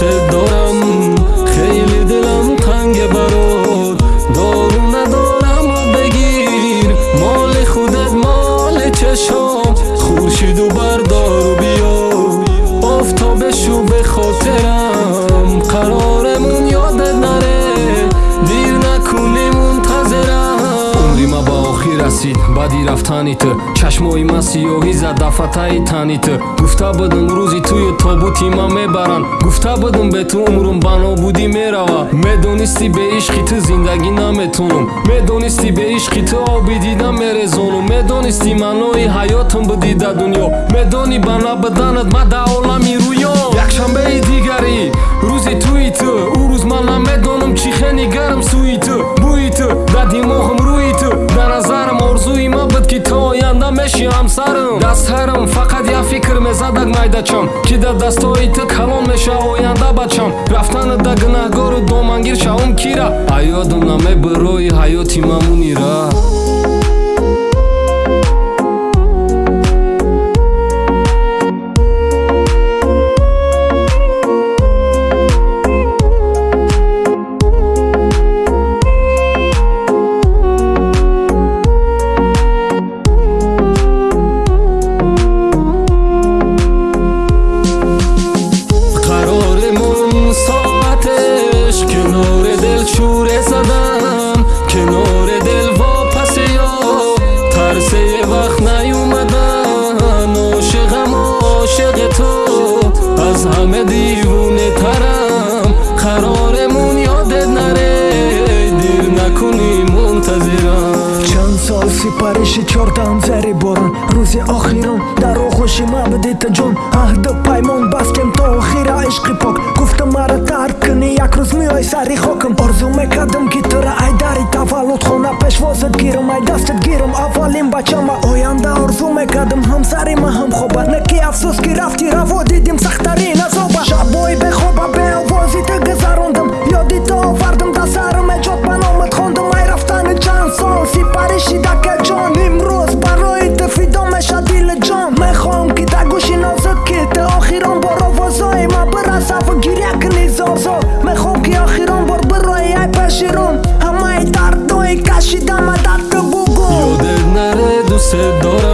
دوست دارم. خیلی دلم تنگ برات. دارو ندارم بگیر. مال خودت مال چشم خورشید و بردار و بیا آفتابشو به خاطرم. Расид баъди рафтани ту чашмои ман сиёҳӣ зад дафатаи тани ту гуфта будум рӯзи тую тобути ман мебаранд. Гуфта будум бе ту умрум ба нобудӣ мерава. Медонисти бе ишқи ту зиндагӣ наметонам медонисти бе ишқи ту оби дида мерезонам медонисти маънои ҳаётам будӣ дар дунё. Медонӣ ба набуданат ма дар олами рӯё. Якшанбеи дигарӣ рӯзи туи ту ӯ рӯз ман намедонам чӣ хени гарм сӯи ту бӯи ту дар димоғам меши ҳамсарам дастҳарам фақат як фикр мезадак майдачам ки дар дастҳои ту калон меша оянда бачам. Рафтана да гунаҳгору домангир шавам кира. Аёдам намебирои ҳаёти мамунира аз ҳама дивунетарам қароремун ёдет наре дир накунӣ мунтазирам. Чанд сол сипариши чортаам зари борон. Рӯзи охирон дар оғӯши мабдита ҷон аҳду паймон бастем то охира ишқи пок. Гуфтам мара тарк кунӣ як рӯз меои сари хокам орзу мекардам ки тура ай дари таваллудхона пешвозат гирам ай дастат гирам. Аввалин бачам ва оянда орзу мекардам ҳамсари ма ҳам хоба не ки афсӯс ки рафти раво ҳамаи дардҳои кашидама дар ту бугу ёдет наре дӯстет дорам